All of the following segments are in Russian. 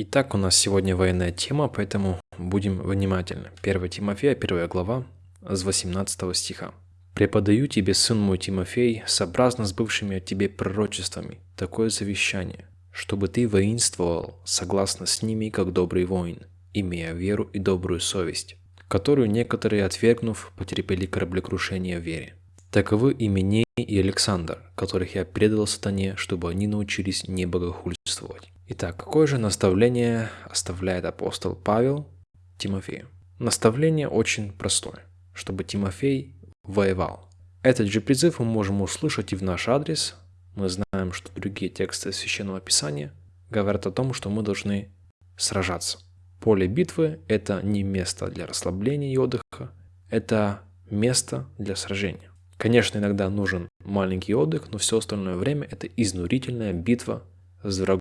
Итак, у нас сегодня военная тема, поэтому будем внимательны. 1 Тимофея, 1 глава, с 18 стиха. «Преподаю тебе, сын мой Тимофей, сообразно с бывшими от тебе пророчествами, такое завещание, чтобы ты воинствовал согласно с ними, как добрый воин, имея веру и добрую совесть, которую некоторые, отвергнув, потерпели кораблекрушение в вере. Таковы Именей и Александр, которых я предал сатане, чтобы они научились не богохульствовать. Итак, какое же наставление оставляет апостол Павел Тимофею? Наставление очень простое, чтобы Тимофей воевал. Этот же призыв мы можем услышать и в наш адрес. Мы знаем, что другие тексты Священного Писания говорят о том, что мы должны сражаться. Поле битвы – это не место для расслабления и отдыха, это место для сражения. Конечно, иногда нужен маленький отдых, но все остальное время это изнурительная битва с врагом.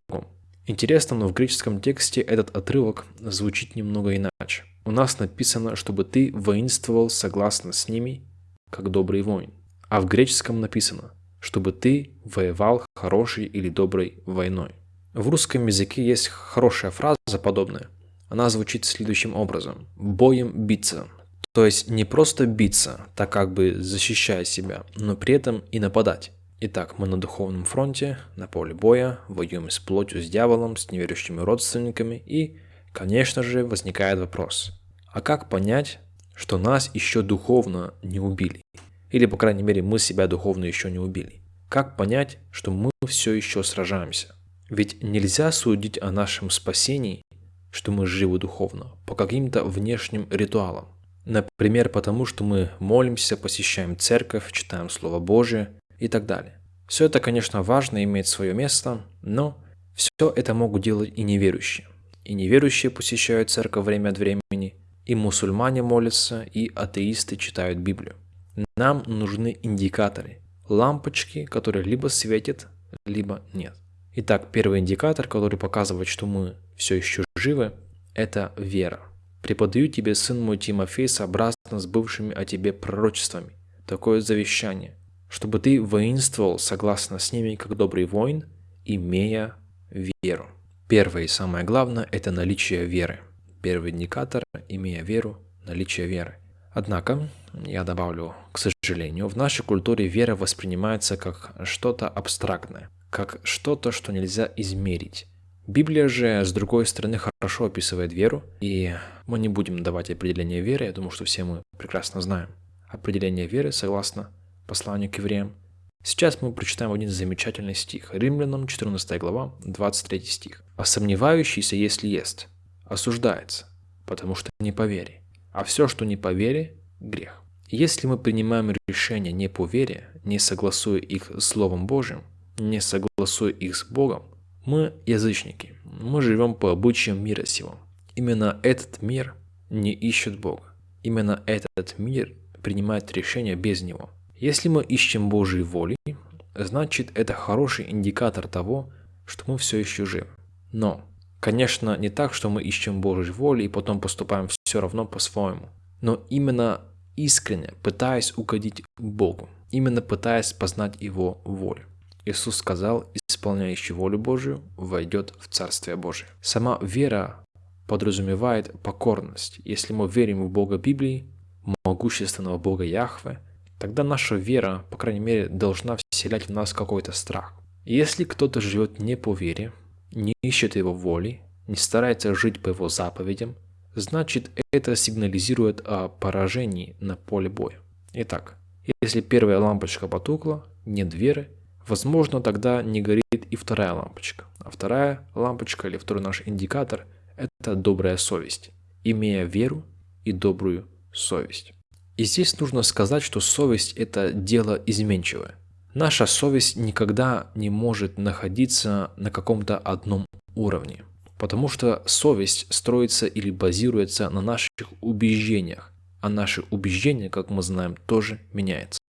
Интересно, но в греческом тексте этот отрывок звучит немного иначе. У нас написано, чтобы ты воинствовал согласно с ними, как добрый воин. А в греческом написано, чтобы ты воевал хорошей или доброй войной. В русском языке есть хорошая фраза подобная. Она звучит следующим образом. Боем биться. То есть не просто биться, так как бы защищая себя, но при этом и нападать. Итак, мы на духовном фронте, на поле боя, воюем с плотью, с дьяволом, с неверующими родственниками и, конечно же, возникает вопрос, а как понять, что нас еще духовно не убили? Или, по крайней мере, мы себя духовно еще не убили? Как понять, что мы все еще сражаемся? Ведь нельзя судить о нашем спасении, что мы живы духовно, по каким-то внешним ритуалам. Например, потому что мы молимся, посещаем церковь, читаем Слово Божие и так далее. Все это, конечно, важно, имеет свое место, но все это могут делать и неверующие. И неверующие посещают церковь время от времени, и мусульмане молятся, и атеисты читают Библию. Нам нужны индикаторы, лампочки, которые либо светят, либо нет. Итак, первый индикатор, который показывает, что мы все еще живы, это вера. Преподаю тебе, сын мой Тимофей, сообразно с бывшими о тебе пророчествами, такое завещание, чтобы ты воинствовал согласно с ними, как добрый воин, имея веру. Первое и самое главное – это наличие веры. Первый индикатор – имея веру, наличие веры. Однако, я добавлю, к сожалению, в нашей культуре вера воспринимается как что-то абстрактное, как что-то, что нельзя измерить. Библия же, с другой стороны, хорошо описывает веру, и мы не будем давать определение веры, я думаю, что все мы прекрасно знаем. Определение веры, согласно посланию к евреям. Сейчас мы прочитаем один замечательный стих. Римлянам 14 глава, 23 стих. «А сомневающийся, если ест, осуждается, потому что не по вере. А все, что не по вере, грех». Если мы принимаем решения не по вере, не согласуя их с Словом Божьим, не согласуя их с Богом, мы язычники, мы живем по обычаям мира сего. Именно этот мир не ищет Бога. Именно этот мир принимает решения без Него. Если мы ищем Божьей воли, значит это хороший индикатор того, что мы все еще живы. Но, конечно, не так, что мы ищем Божьей воли и потом поступаем все равно по-своему. Но именно искренне пытаясь угодить Богу, именно пытаясь познать Его волю. Иисус сказал, исполняющий волю Божию, войдет в Царствие Божие. Сама вера подразумевает покорность. Если мы верим в Бога Библии, могущественного Бога Яхве, тогда наша вера, по крайней мере, должна вселять в нас какой-то страх. Если кто-то живет не по вере, не ищет его воли, не старается жить по его заповедям, значит это сигнализирует о поражении на поле боя. Итак, если первая лампочка потухла, нет веры, Возможно, тогда не горит и вторая лампочка. А вторая лампочка или второй наш индикатор – это добрая совесть, имея веру и добрую совесть. И здесь нужно сказать, что совесть – это дело изменчивое. Наша совесть никогда не может находиться на каком-то одном уровне, потому что совесть строится или базируется на наших убеждениях, а наши убеждения, как мы знаем, тоже меняются.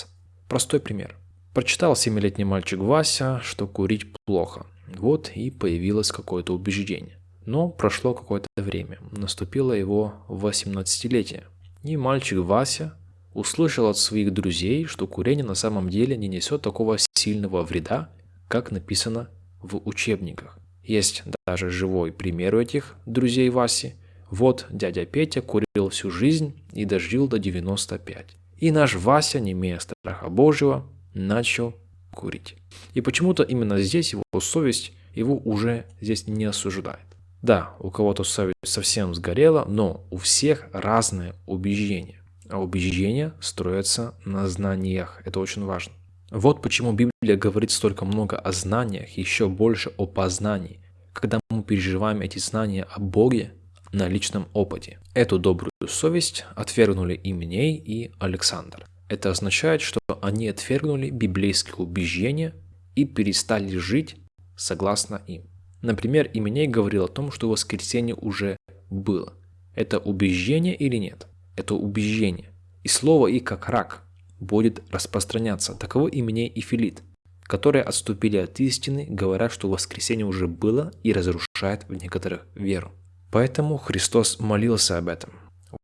Простой пример – Прочитал семилетний мальчик Вася, что курить плохо. Вот и появилось какое-то убеждение. Но прошло какое-то время, наступило его 18-летие. И мальчик Вася услышал от своих друзей, что курение на самом деле не несет такого сильного вреда, как написано в учебниках. Есть даже живой пример у этих друзей Васи. Вот дядя Петя курил всю жизнь и дожил до 95. И наш Вася, не имея страха Божьего, начал курить. И почему-то именно здесь его совесть его уже здесь не осуждает. Да, у кого-то совесть совсем сгорела, но у всех разное убеждение. А убеждения строятся на знаниях. Это очень важно. Вот почему Библия говорит столько много о знаниях, еще больше о познании, когда мы переживаем эти знания о Боге на личном опыте. Эту добрую совесть отвергнули Именей и Александр. Это означает, что они отвергнули библейские убеждения и перестали жить согласно им. Например, Именей говорил о том, что воскресенье уже было. Это убеждение или нет? Это убеждение. И слово «и» как рак будет распространяться. Таково Именей и Филит, которые отступили от истины, говоря, что воскресенье уже было и разрушает в некоторых веру. Поэтому Христос молился об этом.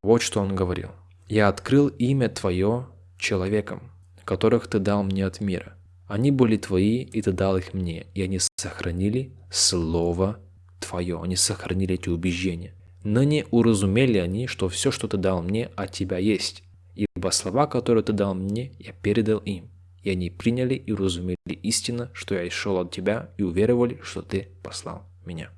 Вот что Он говорил. «Я открыл имя Твое человекам, которых Ты дал мне от мира. Они были Твои, и Ты дал их мне, и они сохранили Слово Твое». Они сохранили эти убеждения. Но не уразумели они, что все, что Ты дал мне, от Тебя есть. Ибо слова, которые Ты дал мне, я передал им. И они приняли и уразумели истину, что я шел от Тебя, и уверовали, что Ты послал меня.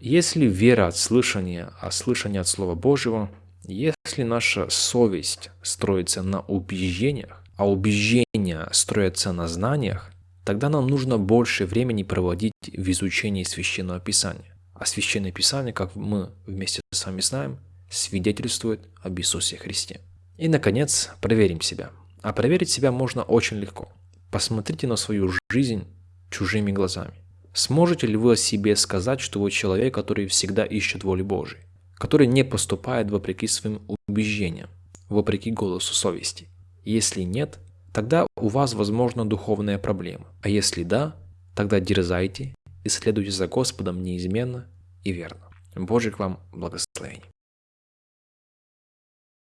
Если вера от слышания, а слышание от Слова Божьего, если наша совесть строится на убеждениях, а убеждения строятся на знаниях, тогда нам нужно больше времени проводить в изучении Священного Писания. А Священное Писание, как мы вместе с вами знаем, свидетельствует об Иисусе Христе. И, наконец, проверим себя. А проверить себя можно очень легко. Посмотрите на свою жизнь чужими глазами. Сможете ли вы о себе сказать, что вы человек, который всегда ищет воли Божией, который не поступает вопреки своим убеждениям, вопреки голосу совести? Если нет, тогда у вас, возможно, духовная проблема. А если да, тогда дерзайте и следуйте за Господом неизменно и верно. Божьих вам благословений.